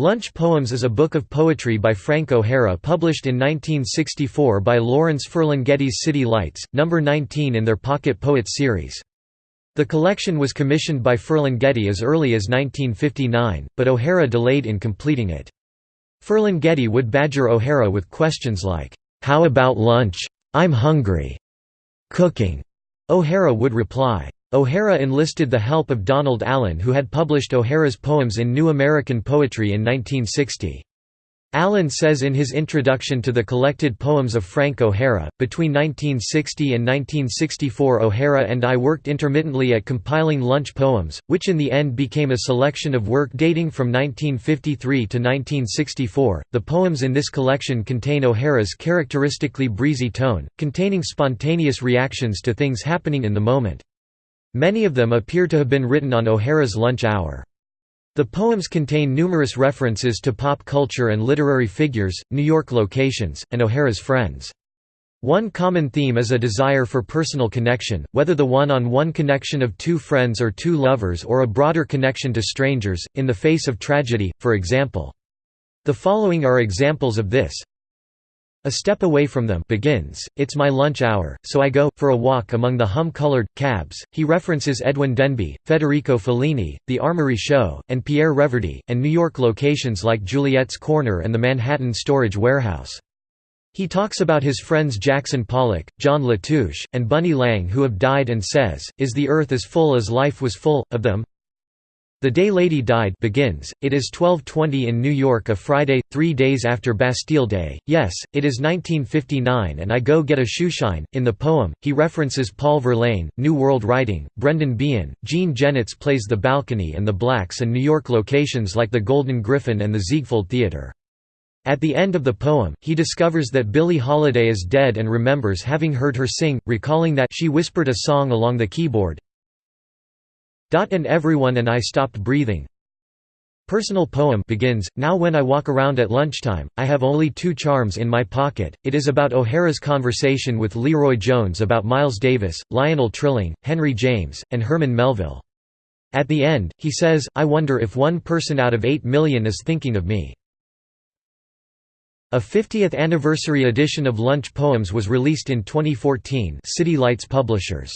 Lunch Poems is a book of poetry by Frank O'Hara published in 1964 by Lawrence Ferlinghetti's City Lights, number 19 in their Pocket Poets series. The collection was commissioned by Ferlinghetti as early as 1959, but O'Hara delayed in completing it. Ferlinghetti would badger O'Hara with questions like, "'How about lunch? I'm hungry. Cooking?' O'Hara would reply, O'Hara enlisted the help of Donald Allen who had published O'Hara's poems in New American Poetry in 1960. Allen says in his introduction to the collected poems of Frank O'Hara, between 1960 and 1964 O'Hara and I worked intermittently at compiling lunch poems, which in the end became a selection of work dating from 1953 to 1964. The poems in this collection contain O'Hara's characteristically breezy tone, containing spontaneous reactions to things happening in the moment. Many of them appear to have been written on O'Hara's lunch hour. The poems contain numerous references to pop culture and literary figures, New York locations, and O'Hara's friends. One common theme is a desire for personal connection, whether the one-on-one -on -one connection of two friends or two lovers or a broader connection to strangers, in the face of tragedy, for example. The following are examples of this a step away from them begins, it's my lunch hour, so I go, for a walk among the hum-colored, cabs. He references Edwin Denby, Federico Fellini, The Armory Show, and Pierre Reverdy, and New York locations like Juliet's Corner and the Manhattan Storage Warehouse. He talks about his friends Jackson Pollock, John Latouche, and Bunny Lang who have died and says, Is the earth as full as life was full, of them? The Day Lady Died begins, it is 1220 in New York a Friday, three days after Bastille Day, yes, it is 1959 and I go get a shoeshine. In the poem, he references Paul Verlaine, New World Writing, Brendan Behan, Jean Genet's plays The Balcony and The Blacks and New York locations like the Golden Griffin and the Ziegfeld Theatre. At the end of the poem, he discovers that Billie Holiday is dead and remembers having heard her sing, recalling that she whispered a song along the keyboard, and everyone and I stopped breathing. Personal poem begins, Now when I walk around at lunchtime, I have only two charms in my pocket. It is about O'Hara's conversation with LeRoi Jones about Miles Davis, Lionel Trilling, Henry James, and Herman Melville. At the end, he says, I wonder if one person out of eight million is thinking of me. A 50th anniversary edition of Lunch Poems was released in 2014 City Lights Publishers.